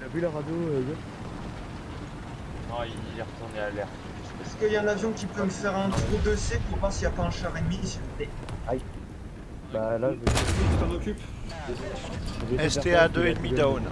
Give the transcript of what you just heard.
Il a vu la radio, euh, Non, il est retourné à l'air. Est-ce qu'il y a un avion qui peut me faire un trou de C pour voir s'il n'y a pas un char ennemi, s'il vous Bah là, je vais. Je t'en occupe. STA faire ça, deux et demi down.